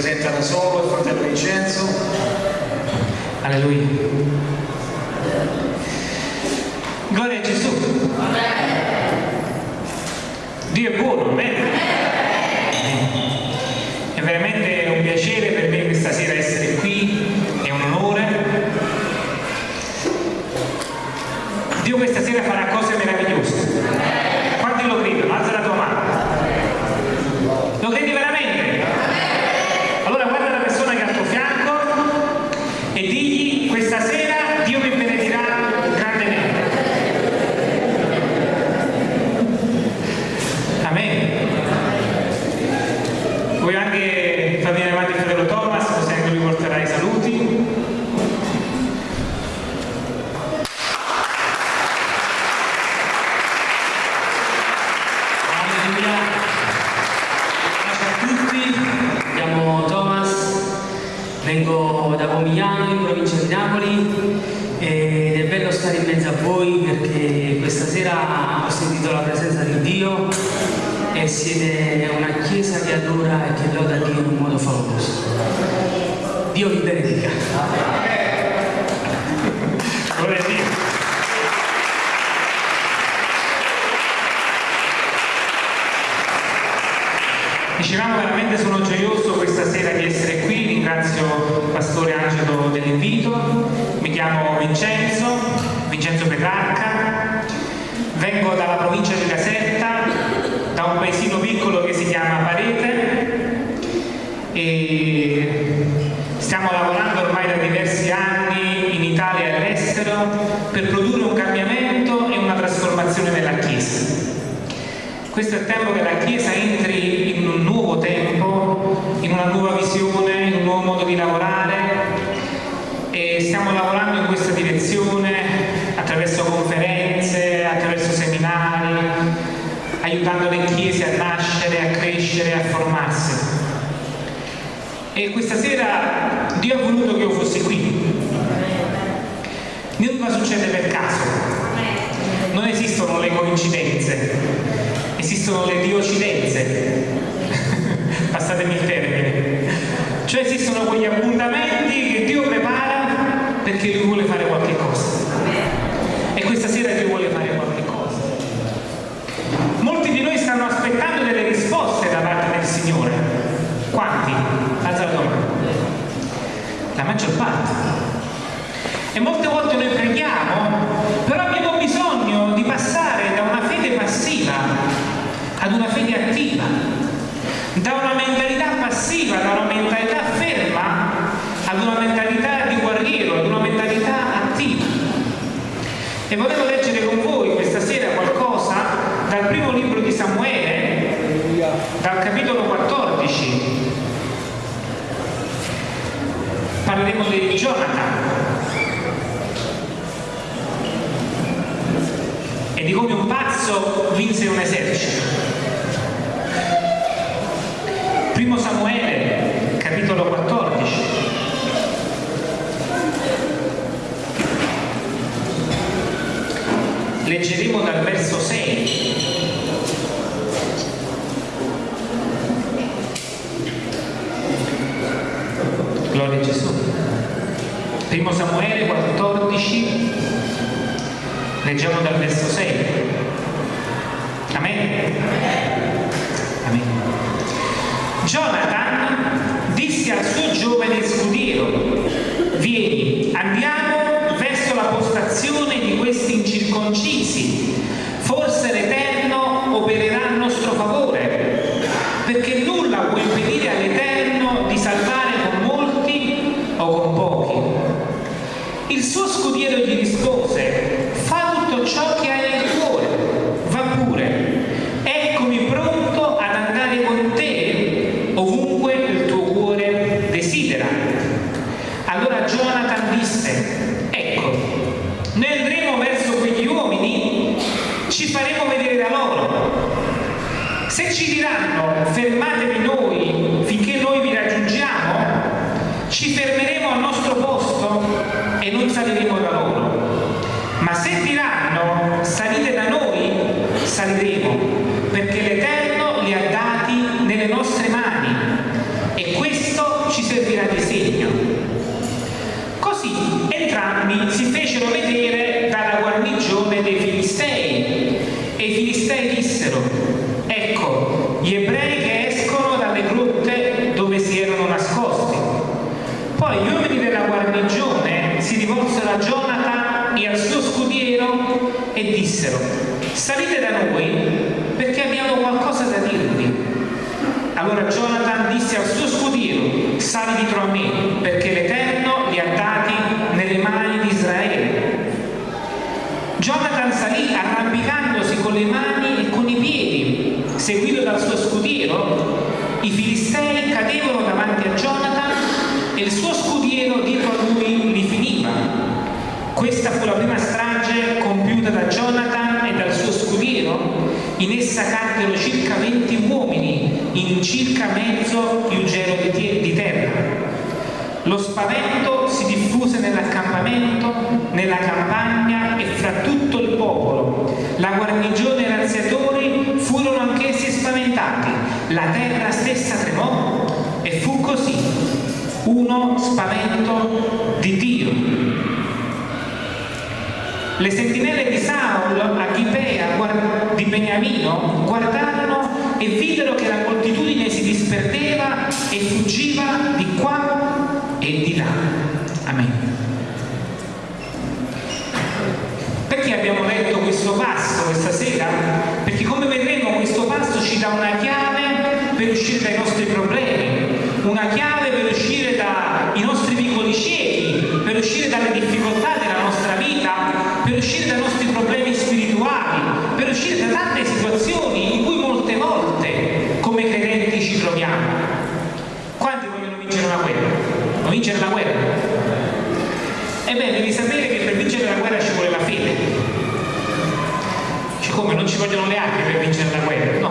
presenta da solo il fratello Vincenzo. Alleluia. Gloria a Gesù. Dio vi benedica. Dicevamo veramente sono gioioso questa sera di essere qui, ringrazio tempo che la Chiesa entri in un nuovo tempo, in una nuova visione, in un nuovo modo di lavorare e stiamo lavorando in questa direzione attraverso conferenze, attraverso seminari, aiutando le chiese a nascere, a crescere, a formarsi. E questa sera Dio ha voluto che io fossi qui. Nulla succede per caso, non esistono le coincidenze esistono le diocidenze, passatemi il termine, cioè esistono quegli appuntamenti che Dio prepara perché Lui vuole fare qualcosa. E volevo leggere con voi questa sera qualcosa dal primo libro di Samuele, dal capitolo 14. Parleremo di Giona. primo Samuele 14, leggiamo dal verso 6. Amen. Amen. Jonathan disse al suo giovane scudiero, vieni, andiamo Jonathan disse, ecco, noi andremo verso quegli uomini, ci faremo vedere da loro. Se ci diranno fermate gli uomini della guarnigione eh. si rivolsero a Jonathan e al suo scudiero e dissero salite da noi perché abbiamo qualcosa da dirvi. Allora Jonathan disse al suo scudiero sali dietro a me perché l'Eterno li ha dati nelle mani di Israele. Jonathan salì arrampicandosi con le mani e con i piedi. Seguito dal suo scudiero i filisti In essa caddero circa 20 uomini in circa mezzo più gelo di terra. Lo spavento si diffuse nell'accampamento, nella campagna e fra tutto il popolo. La guarnigione e razziatori furono anch'essi spaventati. La terra stessa tremò e fu così. Uno spavento di Dio. Le sentinelle di Saul a Gibea di Beniamino guardarono e videro che la moltitudine si disperdeva e fuggiva di qua e di là. Amen. Perché abbiamo letto questo passo questa sera? Perché come vedremo questo passo ci dà una chiave per uscire dai nostri problemi, una chiave per uscire dai nostri piccoli ciechi, per uscire dalle difficoltà della nostra vita, per uscire dai nostri problemi spirituali, per uscire da tante situazioni in cui molte volte come credenti ci troviamo. Quanti vogliono vincere una guerra? Non vincere la guerra? Ebbene, devi sapere che per vincere la guerra ci vuole la fede. Cioè, come non ci vogliono le armi per vincere la guerra? No.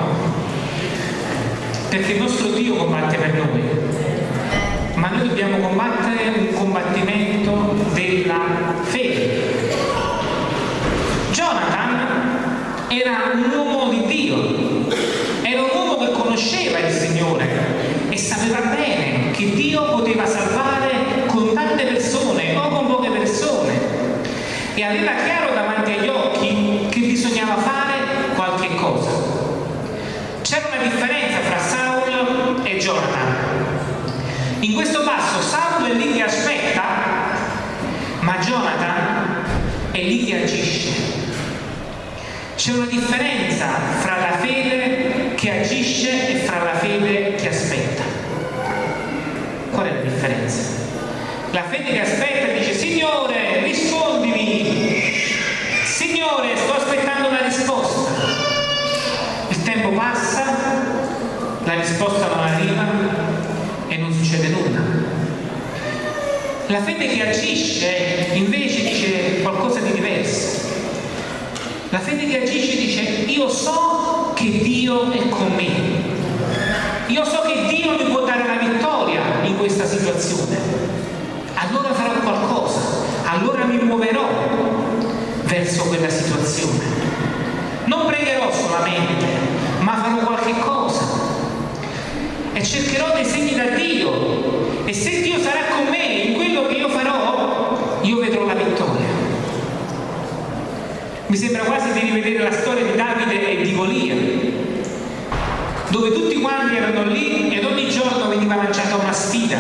Perché il nostro Dio combatte per noi. Ma noi dobbiamo combattere un combattimento della fede. Jonathan era un uomo di Dio, era un uomo che conosceva il Signore e sapeva bene che Dio poteva salvare con tante persone o con poche persone e aveva chiaro davanti agli occhi che bisognava fare qualche cosa. C'era una differenza fra Saul e Jonathan. In questo passo Saul è lì che aspetta, ma Jonathan è lì che agisce. C'è una differenza fra la fede che agisce e fra la fede che aspetta. Qual è la differenza? La fede che aspetta dice Signore, rispondimi. Signore, sto aspettando una risposta. Il tempo passa, la risposta non arriva e non succede nulla. La fede che agisce invece dice qualcosa di diverso. La fede che agisce dice io so che Dio è con me. Io so che Dio mi può dare la vittoria in questa situazione. Allora farò qualcosa, allora mi muoverò verso quella situazione. Non pregherò solamente, ma farò qualche cosa. E cercherò dei segni da Dio. E se Dio sarà con me in quello che io farò, io vedrò la vittoria. Mi quasi di rivedere la storia di Davide e di Golia, dove tutti quanti erano lì ed ogni giorno veniva lanciata una sfida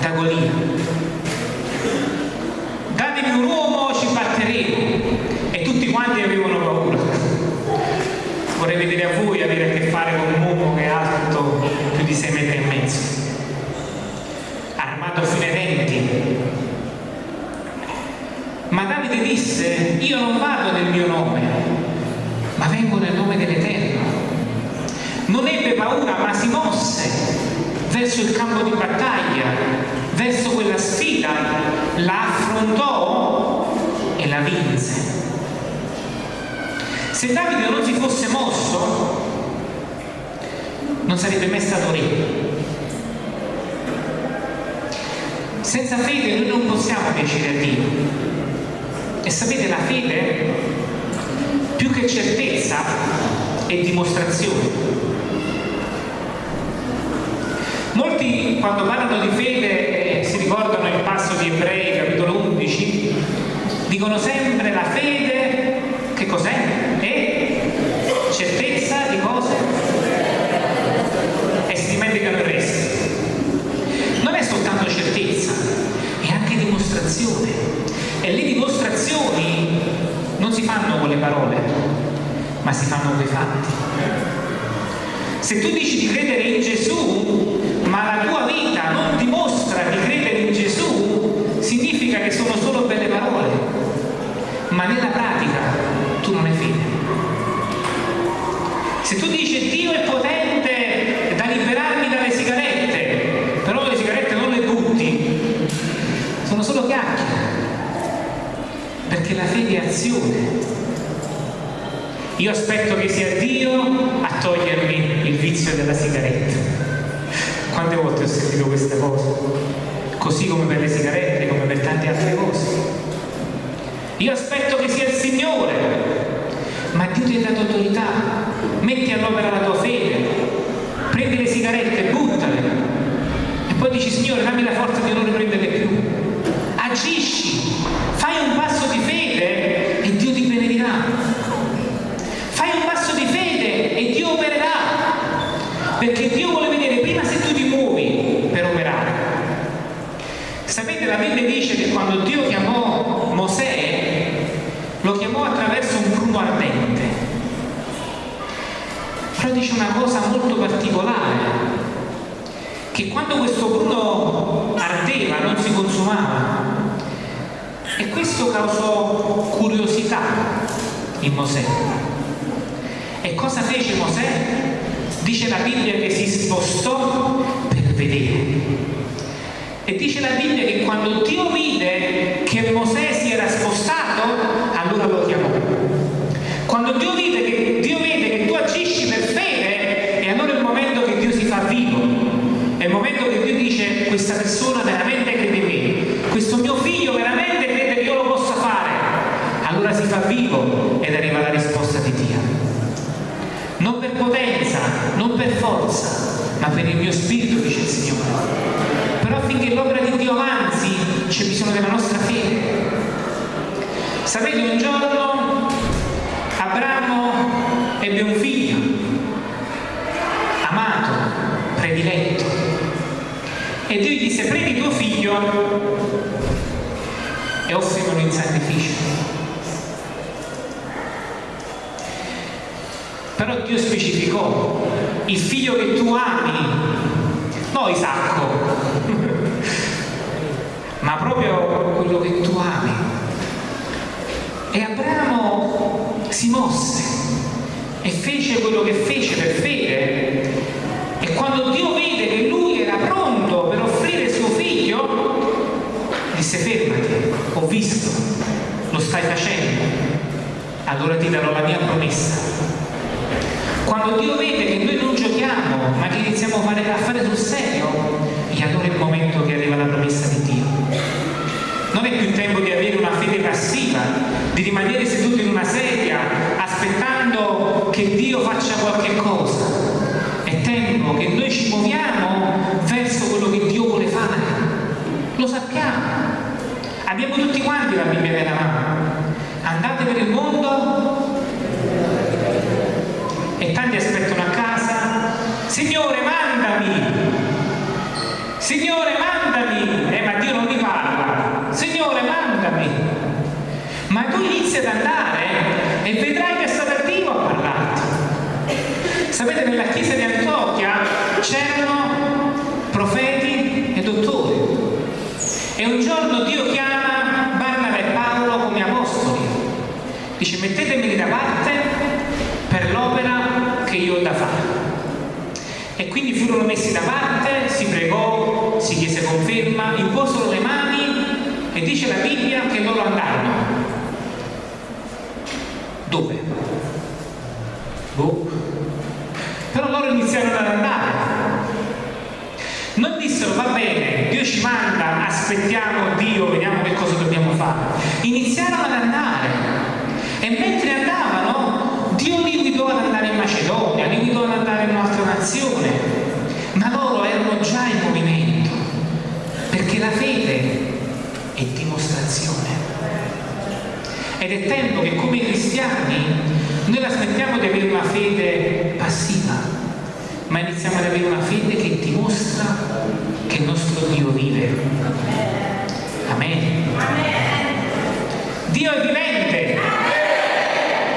da Golia. Datemi un uomo, ci batteremo. E tutti quanti avevano paura. Vorrei vedere a voi avere a che fare con un uomo che è alto più di 6 metri e mezzo, armato fino ai ma Davide disse, io non vado nel mio nome, ma vengo nel nome dell'Eterno. Non ebbe paura, ma si mosse verso il campo di battaglia, verso quella sfida, la affrontò e la vinse. Se Davide non si fosse mosso, non sarebbe mai stato re. Senza fede noi non possiamo piacere a Dio. E sapete, la fede, più che certezza, è dimostrazione. Molti quando parlano di fede eh, si ricordano il passo di Ebrei, capitolo 11, dicono sempre ma si fanno quei fatti. Se tu dici di credere in Gesù, ma la tua vita non dimostra di credere in Gesù, significa che sono solo belle parole, ma nella pratica tu non hai fede. Se tu dici Dio è potente da liberarmi dalle sigarette, però le sigarette non le butti, sono solo chiacchiere, perché la fede è azione io aspetto che sia Dio a togliermi il vizio della sigaretta. Quante volte ho sentito queste cose? Così come per le sigarette, come per tante altre cose. Io aspetto che sia il Signore, ma Dio ti ha dato autorità. Metti all'opera la tua fede, prendi le sigarette, buttale e poi dici Signore dammi la forza di non riprenderle più. Agisci, fai un passo di fede e Dio ti benedirà. Fai un passo di fede e Dio opererà. Perché Dio vuole vedere prima se tu ti muovi per operare. Sapete, la Bibbia dice che quando Dio chiamò Mosè, lo chiamò attraverso un pruno ardente. Però dice una cosa molto particolare, che quando questo pruno ardeva non si consumava. E questo causò curiosità in Mosè. E cosa fece Mosè? Dice la Bibbia che si spostò per vedere. E dice la Bibbia che quando Dio vide che Mosè si era spostato, allora lo chiamò. Quando Dio vide che, Dio vede che tu agisci per fede, e allora è il momento che Dio si fa vivo. È il momento che Dio dice questa persona veramente crede in me, questo mio figlio veramente crede che io lo possa fare. Allora si fa vivo ed arriva la risposta di Dio. Non per potenza, non per forza, ma per il mio spirito, dice il Signore. Però affinché l'opera di Dio avanzi c'è bisogno della nostra fede. Sapete, un giorno e offrimelo in sacrificio. Però Dio specificò il figlio che tu ami, non Isacco, ma proprio quello che tu ami. E Abramo si mosse e fece quello che fece per fede. E quando Dio vide che lui era pronto per offrire suo figlio, disse fermati, ho visto, lo stai facendo, allora ti darò la mia promessa. Quando Dio vede che noi non giochiamo, ma che iniziamo a fare, a fare sul serio, e allora è il momento che arriva la promessa di Dio. Non è più tempo di avere una fede passiva, di rimanere seduti in una sedia aspettando che Dio faccia qualche cosa. È tempo che noi ci muoviamo verso quello che Dio vuole fare. Lo sappiamo. Abbiamo tutti quanti la Bibbia nella mano. Andate per il mondo. E tanti aspettano a casa, Signore mandami, Signore mandami, eh ma Dio non mi parla, Signore mandami, ma tu inizi ad andare e vedrai che è stato Dio a parlarti. Sapete, nella chiesa di Antiochia c'erano profeti e dottori e un giorno Dio chiama Barnaba e Paolo come apostoli, dice mettetemeli da parte per l'opera che io ho da fare. E quindi furono messi da parte, si pregò, si chiese conferma, imposero le mani e dice la Bibbia che loro andarono. Dove? Boh. Però loro iniziarono ad andare. Non dissero va bene, Dio ci manda, aspettiamo Dio, vediamo che cosa dobbiamo fare. Iniziarono ad andare e mentre andavano Dio li guidò ad andare in Macedonia, li guidò ad andare nazione, ma loro erano già in movimento, perché la fede è dimostrazione. Ed è tempo che come cristiani noi la smettiamo di avere una fede passiva, ma iniziamo ad avere una fede che dimostra che il nostro Dio vive. Amen. Dio è vivente.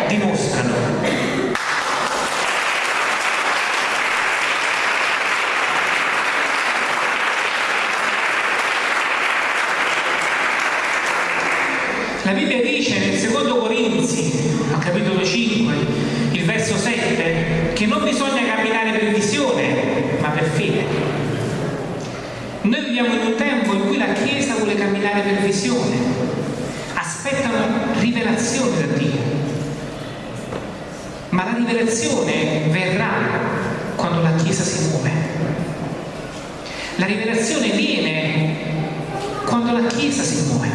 Dimostralo. La Bibbia dice nel secondo capitolo 5, il verso 7, che non bisogna camminare per visione, ma per fede. Noi viviamo in un tempo in cui la Chiesa vuole camminare per visione, aspettano rivelazione da Dio. Ma la rivelazione verrà quando la Chiesa si muove. La rivelazione viene quando la Chiesa si muove.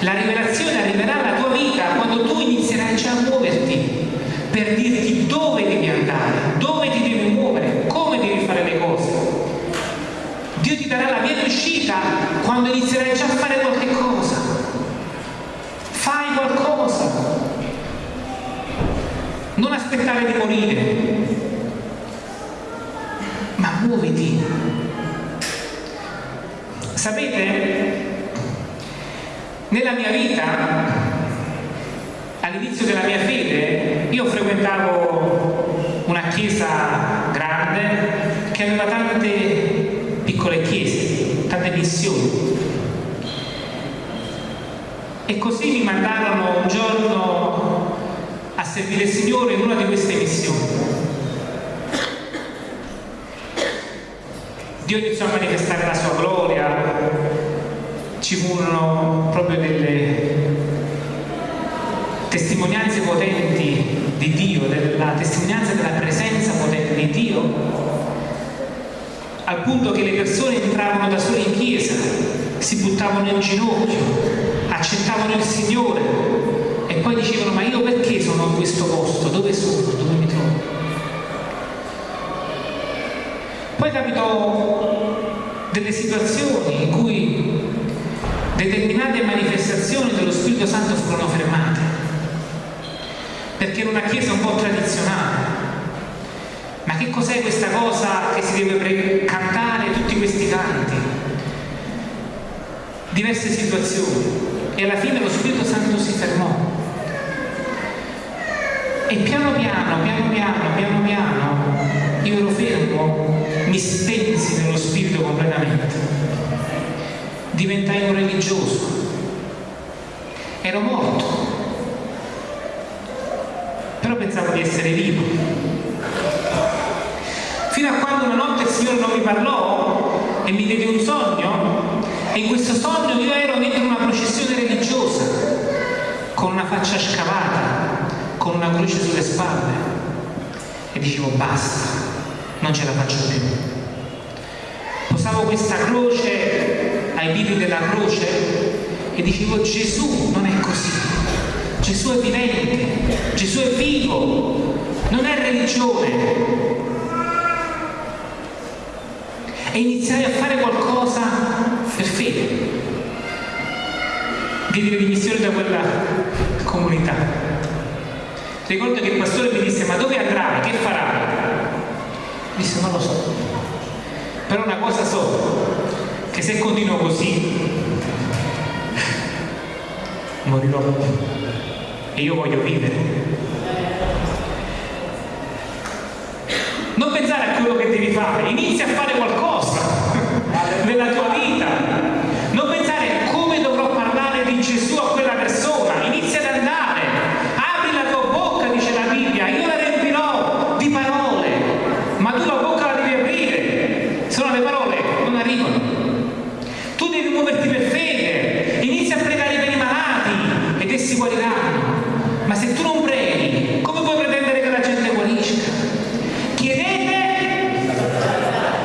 La rivelazione arriverà alla tua vita quando tu inizierai già a muoverti per dirti dove devi andare, dove ti devi muovere, come devi fare le cose. Dio ti darà la via d'uscita quando inizierai già a fare qualche cosa. Fai qualcosa. Non aspettare di morire, ma muoviti. Sapete, nella mia vita, all'inizio della mia fede, io frequentavo una chiesa grande che aveva tante piccole chiese, tante missioni. E così mi mandarono un giorno a servire il Signore in una di queste missioni. Dio iniziò a manifestare la sua gloria, ci furono proprio delle testimonianze potenti di Dio, della testimonianza della presenza potente di Dio, al punto che le persone entravano da sole in chiesa, si buttavano in ginocchio, accettavano il Signore e poi dicevano ma io perché sono in questo posto? Dove sono? Dove mi trovo? Poi capitò delle situazioni in cui determinate manifestazioni dello Spirito Santo furono fermate, perché era una chiesa un po' tradizionale. Ma che cos'è questa cosa che si deve cantare tutti questi canti? Diverse situazioni. E alla fine lo Spirito Santo si fermò. E piano piano, piano piano, piano piano, io ero fermo, mi spensi nello Spirito completamente. Diventai un religioso. Ero morto. Però pensavo di essere vivo. Fino a quando una notte il Signore non mi parlò e mi diede un sogno e in questo sogno io ero dentro una processione religiosa con una faccia scavata, con una croce sulle spalle e dicevo basta, non ce la faccio più. Posavo questa croce ai piedi della croce e dicevo Gesù non è così, Gesù è vivente, Gesù è vivo, non è religione. E iniziai a fare qualcosa per fede. Diedi le dimissioni da quella comunità. Ricordo che il pastore mi disse, ma dove andrai? Che farai? Disse, non lo so. Però una cosa so, che se continuo così, morirò. E io voglio vivere. Non pensare a quello che devi fare, inizia a fare qualcosa nella tua vita. Non pensare come dovrò parlare di Gesù a quella persona, inizia ad andare, apri la tua bocca, dice la Bibbia, io la riempirò di parole, ma tu la bocca la devi aprire, se no le parole non arrivano. Tu devi muoverti per fede, inizia a pregare per i malati ed essi guariranno. Ma se tu non preghi, come puoi pretendere che la gente guarisca? Chiedete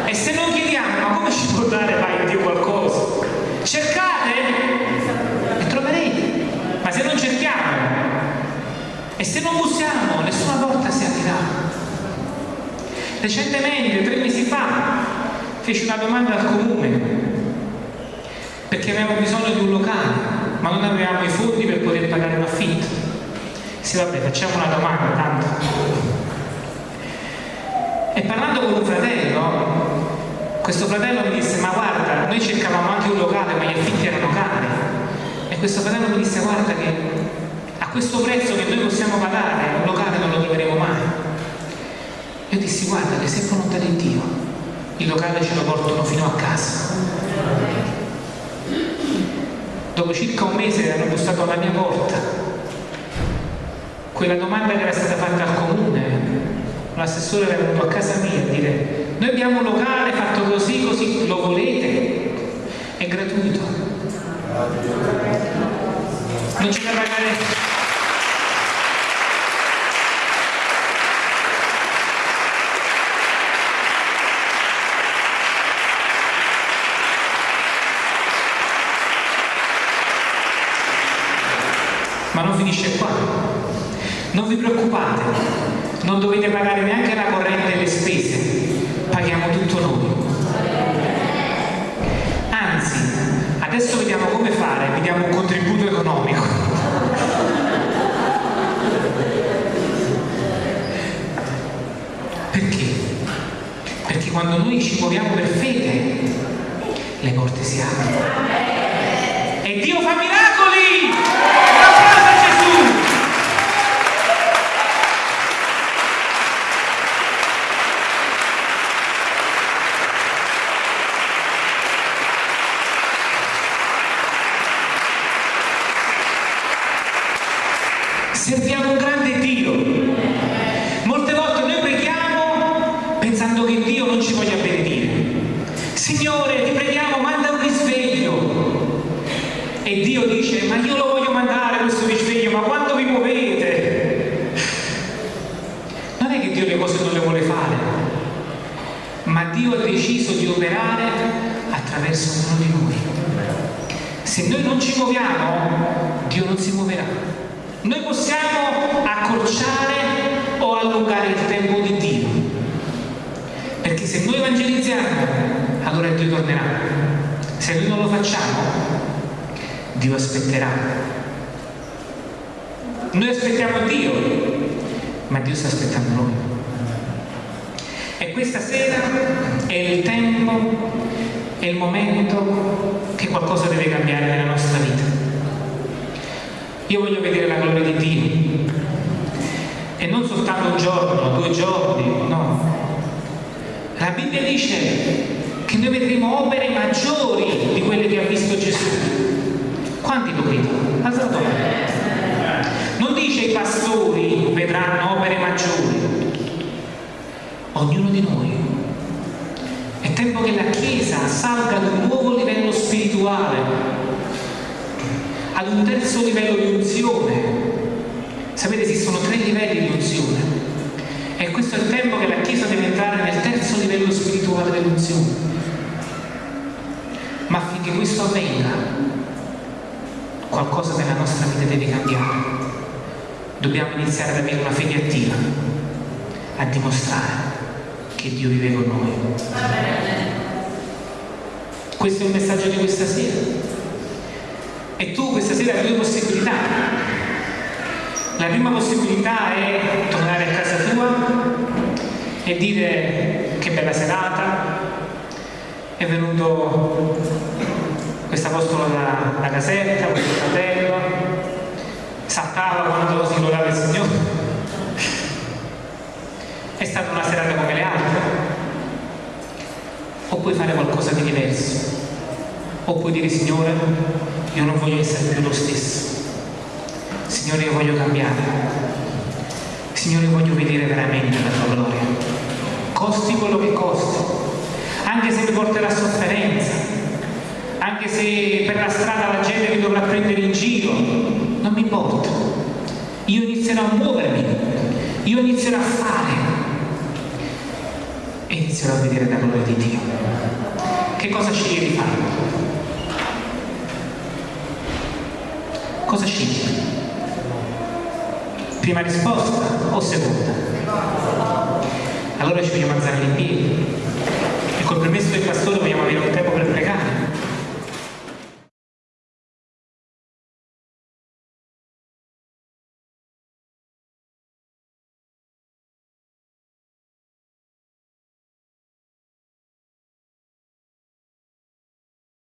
e se non chiediamo, ma come ci può dare mai Dio qualcosa? Cercate e troverete, ma se non cerchiamo e se non bussiamo, nessuna porta si aprirà. Recentemente, tre mesi fa, feci una domanda al comune perché avevamo bisogno di un locale, ma non avevamo i fondi per poter pagare un affitto. Sì, vabbè, facciamo una domanda, tanto. E parlando con un fratello, questo fratello mi disse, ma guarda, noi cercavamo anche un locale, ma gli affitti erano cari. E questo fratello mi disse, guarda che a questo prezzo che noi possiamo pagare, un locale non lo troveremo mai. Io dissi, guarda che se volontà di Dio, il locale ce lo portano fino a casa. Dopo circa un mese hanno bussato alla mia porta quella domanda che era stata fatta al comune, l'assessore era venuto a casa mia a dire noi abbiamo un locale fatto così, così, lo volete? È gratuito. Non c'è da pagare Ma non finisce qua. Non vi preoccupate, non dovete pagare neanche la corrente e le spese, paghiamo tutto noi. Anzi, adesso vediamo come fare, vi diamo un contributo economico. Perché? Perché quando noi ci muoviamo per fede, le porte si aprono. E Dio fa miracoli! Un applauso a Gesù! Serviamo un grande Dio. Molte volte noi preghiamo pensando che Dio non ci voglia benedire. Signore, ti preghiamo, manda un risveglio. E Dio dice, ma io lo voglio mandare questo risveglio, ma quando vi muovete? Non è che Dio le cose non le vuole fare, ma Dio ha deciso di operare attraverso ognuno di noi. Se noi non ci muoviamo, Dio non si muoverà. Noi possiamo accorciare o allungare il tempo di Dio. Perché se noi evangelizziamo, allora Dio tornerà. Se noi non lo facciamo, Dio aspetterà. Noi aspettiamo Dio, ma Dio sta aspettando noi. E questa sera è il tempo, è il momento che qualcosa deve cambiare nella nostra vita. Io voglio vedere la gloria di Dio. E non soltanto un giorno, due giorni, no. La Bibbia dice che noi vedremo opere maggiori di quelle che ha visto Gesù. Quanti lo credono? Alzate la. Non dice i pastori vedranno opere maggiori. Ognuno di noi. Tempo che la Chiesa salga ad un nuovo livello spirituale, ad un terzo livello di unzione. Sapete, esistono tre livelli di unzione. E questo è il tempo che la Chiesa deve entrare nel terzo livello spirituale dell'unzione. Ma affinché questo avvenga, qualcosa nella nostra vita deve cambiare. Dobbiamo iniziare ad avere una fede attiva, a dimostrare che Dio vive con noi. Questo è il messaggio di questa sera. E tu questa sera hai due possibilità. La prima possibilità è tornare a casa tua e dire che bella serata, è venuto quest'apostolo da, da Caserta, questo fratello, saltava quando si lodava il Signore. È stata una serata come le altre. O puoi fare qualcosa di diverso. O puoi dire Signore, io non voglio essere più lo stesso. Signore, io voglio cambiare. Signore, voglio vedere veramente la tua gloria. Costi quello che costi. Anche se mi porterà sofferenza. Anche se per la strada la gente mi dovrà prendere in giro. Non mi importa. Io inizierò a muovermi. Io inizierò a fare e inizierò a vedere la gloria di Dio. Che cosa scegli di fare? Cosa scegli? Prima risposta o seconda? Allora ci vogliamo alzare in piedi e col permesso del pastore vogliamo avere un tempo per pregare.